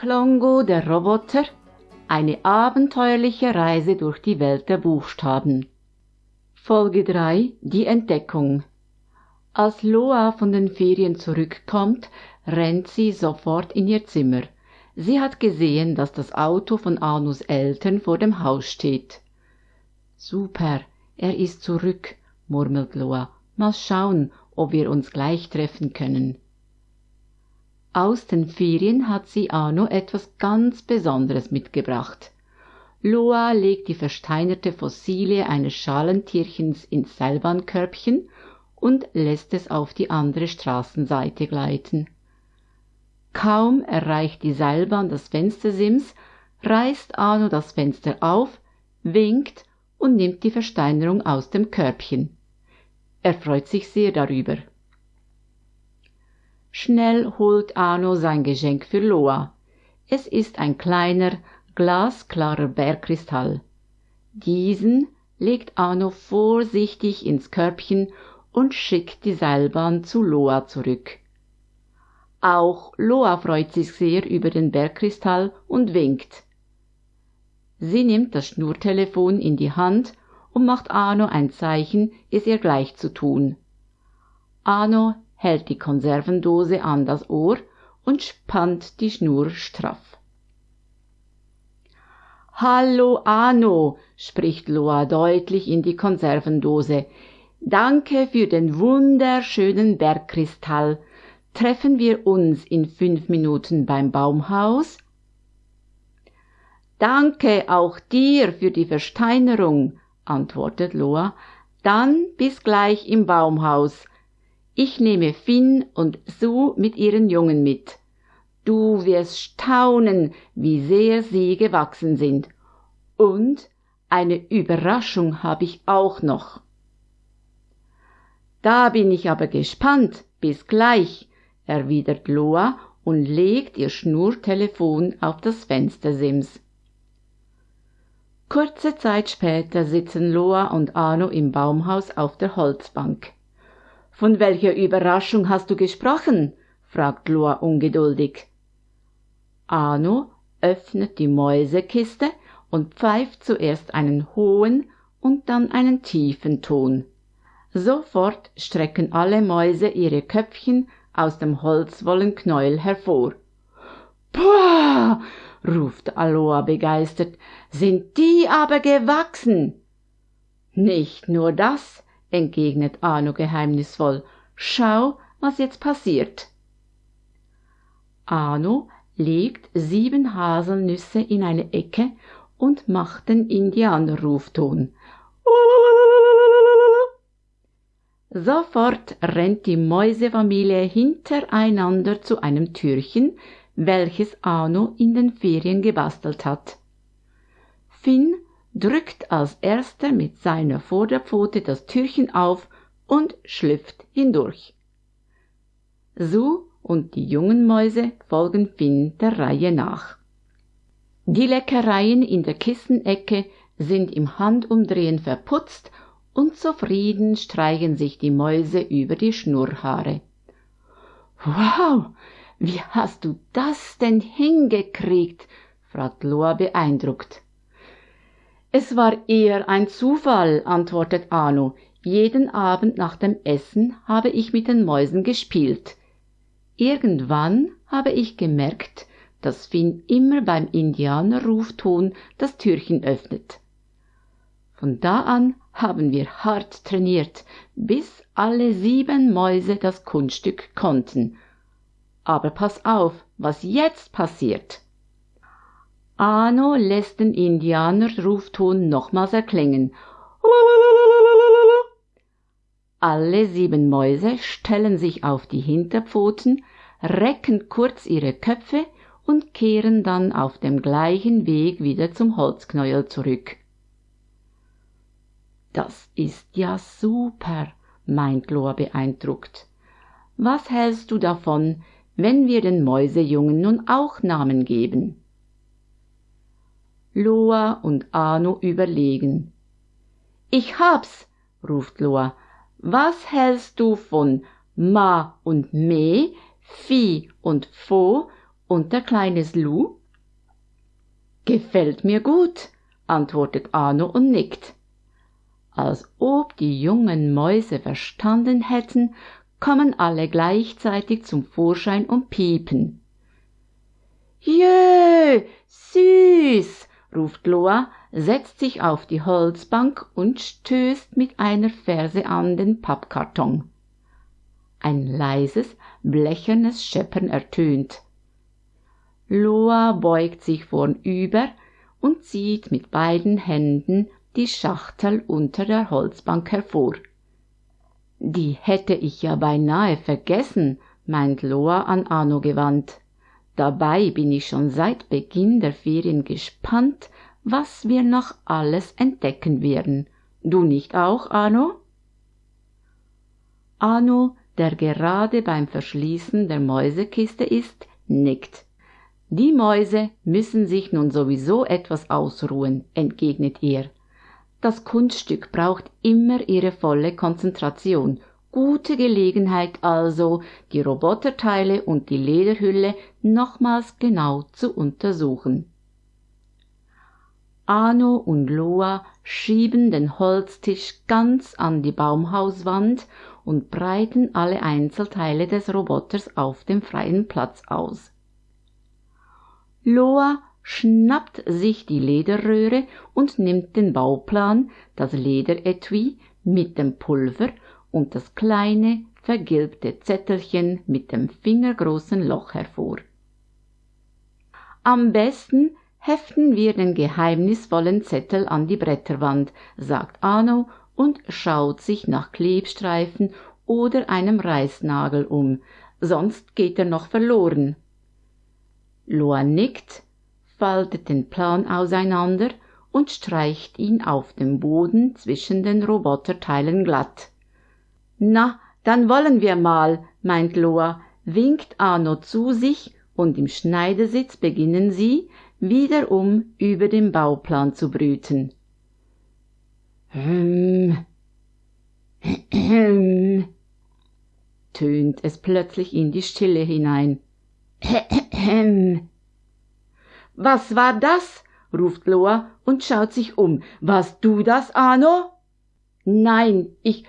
Klongo der Roboter eine abenteuerliche Reise durch die Welt der Buchstaben. Folge 3 Die Entdeckung Als Loa von den Ferien zurückkommt, rennt sie sofort in ihr Zimmer. Sie hat gesehen, dass das Auto von Anus Eltern vor dem Haus steht. Super, er ist zurück, murmelt Loa. Mal schauen, ob wir uns gleich treffen können. Aus den Ferien hat sie Arno etwas ganz Besonderes mitgebracht. Loa legt die versteinerte Fossilie eines Schalentierchens ins Seilbahnkörbchen und lässt es auf die andere Straßenseite gleiten. Kaum erreicht die Seilbahn das Fenstersims, reißt Arno das Fenster auf, winkt und nimmt die Versteinerung aus dem Körbchen. Er freut sich sehr darüber. Schnell holt Arno sein Geschenk für Loa. Es ist ein kleiner, glasklarer Bergkristall. Diesen legt Arno vorsichtig ins Körbchen und schickt die Seilbahn zu Loa zurück. Auch Loa freut sich sehr über den Bergkristall und winkt. Sie nimmt das Schnurtelefon in die Hand und macht Arno ein Zeichen, es ihr gleich zu tun. Arno hält die Konservendose an das Ohr und spannt die Schnur straff. Hallo Anno, spricht Loa deutlich in die Konservendose. Danke für den wunderschönen Bergkristall. Treffen wir uns in fünf Minuten beim Baumhaus? Danke auch dir für die Versteinerung, antwortet Loa. Dann bis gleich im Baumhaus. Ich nehme Finn und Sue mit ihren Jungen mit. Du wirst staunen, wie sehr sie gewachsen sind. Und eine Überraschung habe ich auch noch. Da bin ich aber gespannt. Bis gleich, erwidert Loa und legt ihr Schnurtelefon auf das Fenstersims. Kurze Zeit später sitzen Loa und Arno im Baumhaus auf der Holzbank. Von welcher Überraschung hast du gesprochen? fragt Loa ungeduldig. Arno öffnet die Mäusekiste und pfeift zuerst einen hohen und dann einen tiefen Ton. Sofort strecken alle Mäuse ihre Köpfchen aus dem Holzwollenknäuel hervor. Puh, ruft Aloha begeistert, sind die aber gewachsen. Nicht nur das, entgegnet Arno geheimnisvoll. Schau, was jetzt passiert. Arno legt sieben Haselnüsse in eine Ecke und macht den Indianerrufton. Sofort rennt die Mäusefamilie hintereinander zu einem Türchen, welches Arno in den Ferien gebastelt hat. Finn drückt als erster mit seiner Vorderpfote das Türchen auf und schlüpft hindurch. Sue und die jungen Mäuse folgen Finn der Reihe nach. Die Leckereien in der Kissenecke sind im Handumdrehen verputzt und zufrieden streichen sich die Mäuse über die Schnurrhaare. Wow, wie hast du das denn hingekriegt? fragt Loa beeindruckt. Es war eher ein Zufall, antwortet Arno. Jeden Abend nach dem Essen habe ich mit den Mäusen gespielt. Irgendwann habe ich gemerkt, dass Finn immer beim Indianerrufton das Türchen öffnet. Von da an haben wir hart trainiert, bis alle sieben Mäuse das Kunststück konnten. Aber pass auf, was jetzt passiert. Arno lässt den Indianerrufton nochmals erklingen. Alle sieben Mäuse stellen sich auf die Hinterpfoten, recken kurz ihre Köpfe und kehren dann auf dem gleichen Weg wieder zum Holzknäuel zurück. Das ist ja super, meint Loa beeindruckt. Was hältst du davon, wenn wir den Mäusejungen nun auch Namen geben? Loa und Arno überlegen. Ich hab's, ruft Loa. Was hältst du von Ma und Me, Fi und Fo Und der kleine Slu? Gefällt mir gut, antwortet Arno und nickt. Als ob die jungen Mäuse verstanden hätten, kommen alle gleichzeitig zum Vorschein und piepen. Jö, süß, ruft Loa, setzt sich auf die Holzbank und stößt mit einer Ferse an den Pappkarton. Ein leises, blechernes Scheppern ertönt. Loa beugt sich vornüber und zieht mit beiden Händen die Schachtel unter der Holzbank hervor. Die hätte ich ja beinahe vergessen, meint Loa an Anno gewandt. Dabei bin ich schon seit Beginn der Ferien gespannt, was wir noch alles entdecken werden. Du nicht auch, Anno? Anno, der gerade beim Verschließen der Mäusekiste ist, nickt. Die Mäuse müssen sich nun sowieso etwas ausruhen, entgegnet er. Das Kunststück braucht immer ihre volle Konzentration. Gute Gelegenheit also, die Roboterteile und die Lederhülle nochmals genau zu untersuchen. Arno und Loa schieben den Holztisch ganz an die Baumhauswand und breiten alle Einzelteile des Roboters auf dem freien Platz aus. Loa schnappt sich die Lederröhre und nimmt den Bauplan, das Lederetui mit dem Pulver und das kleine vergilbte Zettelchen mit dem fingergroßen Loch hervor. Am besten heften wir den geheimnisvollen Zettel an die Bretterwand, sagt Arno und schaut sich nach Klebstreifen oder einem Reißnagel um, sonst geht er noch verloren. Loa nickt, faltet den Plan auseinander und streicht ihn auf dem Boden zwischen den Roboterteilen glatt. Na, dann wollen wir mal, meint Loa, winkt Arno zu sich und im Schneidersitz beginnen sie, wiederum über den Bauplan zu brüten. Hm. Hm. tönt es plötzlich in die Stille hinein. Was war das? ruft Loa und schaut sich um. Warst du das, Arno? Nein, ich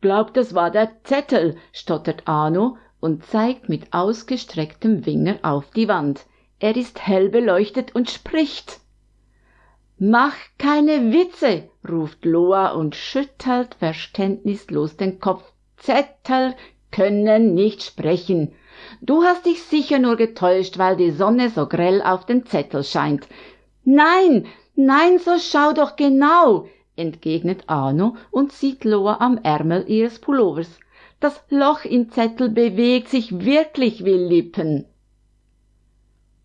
glaub, das war der Zettel, stottert Arno und zeigt mit ausgestrecktem Finger auf die Wand. Er ist hell beleuchtet und spricht. Mach keine Witze, ruft Loa und schüttelt verständnislos den Kopf. Zettel können nicht sprechen. Du hast dich sicher nur getäuscht, weil die Sonne so grell auf den Zettel scheint. Nein, nein, so schau doch genau, entgegnet Arno und sieht Loa am Ärmel ihres Pullovers. Das Loch im Zettel bewegt sich wirklich wie Lippen.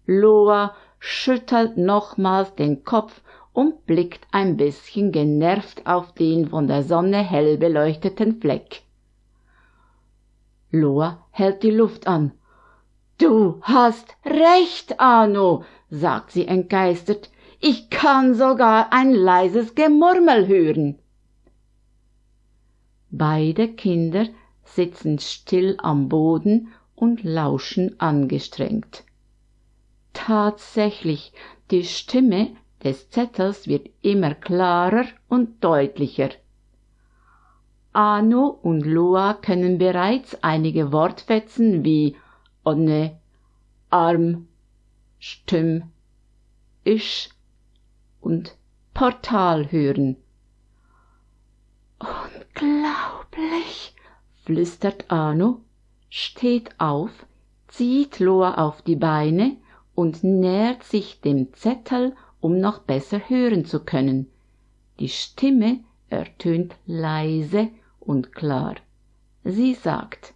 Loa schüttelt nochmals den Kopf und blickt ein bisschen genervt auf den von der Sonne hell beleuchteten Fleck. Loa hält die Luft an. Du hast recht, Arno, sagt sie entgeistert. Ich kann sogar ein leises Gemurmel hören. Beide Kinder sitzen still am Boden und lauschen angestrengt. Tatsächlich, die Stimme des Zettels wird immer klarer und deutlicher. Ano und Loa können bereits einige Wortfetzen wie onne, arm, stimm, isch und Portal hören. Unglaublich, flüstert Arno, steht auf, zieht Loa auf die Beine und nähert sich dem Zettel, um noch besser hören zu können. Die Stimme ertönt leise und klar. Sie sagt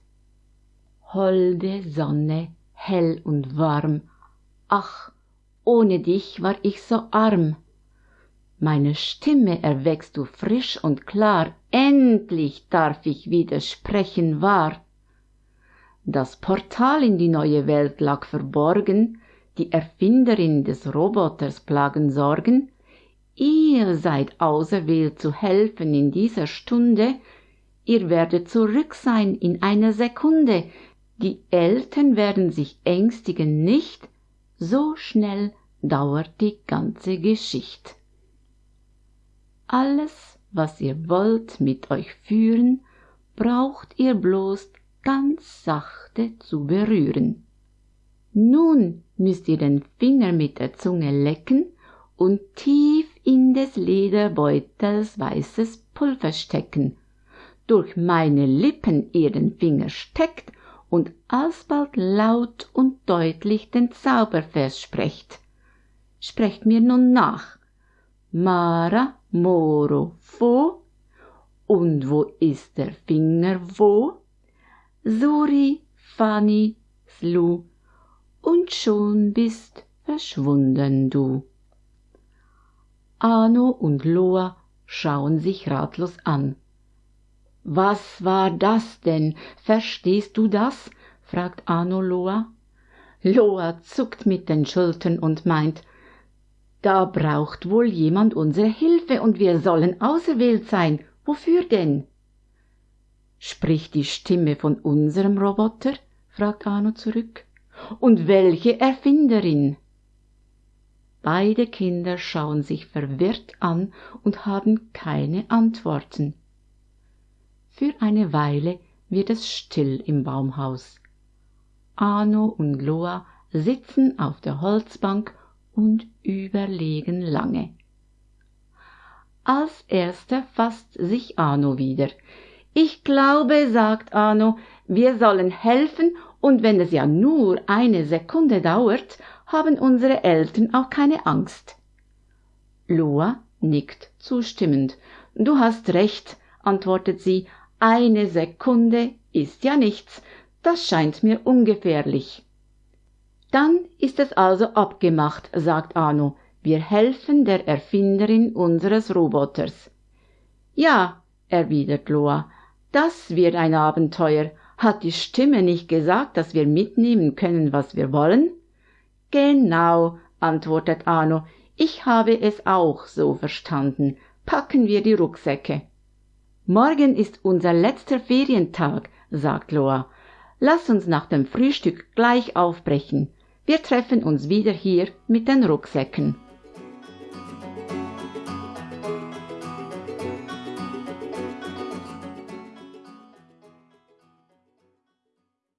Holde Sonne, hell und warm, ach, ohne dich war ich so arm. Meine Stimme erweckst du frisch und klar, endlich darf ich wieder sprechen wahr. Das Portal in die neue Welt lag verborgen, die Erfinderin des Roboters plagen Sorgen, ihr seid auserwählt zu helfen in dieser Stunde, ihr werdet zurück sein in einer Sekunde, die Eltern werden sich ängstigen nicht, so schnell dauert die ganze Geschicht. Alles, was ihr wollt mit euch führen, braucht ihr bloß ganz sachte zu berühren. Nun müsst ihr den Finger mit der Zunge lecken und tief in des Lederbeutels weißes Pulver stecken. Durch meine Lippen ihr den Finger steckt und alsbald laut und deutlich den Zaubervers sprecht. Sprecht mir nun nach. Mara, Moro, Fo. Und wo ist der Finger wo? Suri, Fani, Slu. Und schon bist verschwunden du. Ano und Loa schauen sich ratlos an. Was war das denn? Verstehst du das? fragt Ano Loa. Loa zuckt mit den Schultern und meint, da braucht wohl jemand unsere Hilfe und wir sollen auserwählt sein. Wofür denn? Spricht die Stimme von unserem Roboter? fragt Ano zurück. Und welche Erfinderin? Beide Kinder schauen sich verwirrt an und haben keine Antworten. Für eine Weile wird es still im Baumhaus. Ano und Loa sitzen auf der Holzbank und überlegen lange. Als erster fasst sich Ano wieder. Ich glaube, sagt Ano, wir sollen helfen, und wenn es ja nur eine Sekunde dauert, haben unsere Eltern auch keine Angst. Loa nickt zustimmend. Du hast recht, antwortet sie, eine Sekunde ist ja nichts, das scheint mir ungefährlich. Dann ist es also abgemacht, sagt Anu, wir helfen der Erfinderin unseres Roboters. Ja, erwidert Loa, das wird ein Abenteuer. Hat die Stimme nicht gesagt, dass wir mitnehmen können, was wir wollen? Genau, antwortet Arno, ich habe es auch so verstanden. Packen wir die Rucksäcke. Morgen ist unser letzter Ferientag, sagt Loa. Lass uns nach dem Frühstück gleich aufbrechen. Wir treffen uns wieder hier mit den Rucksäcken.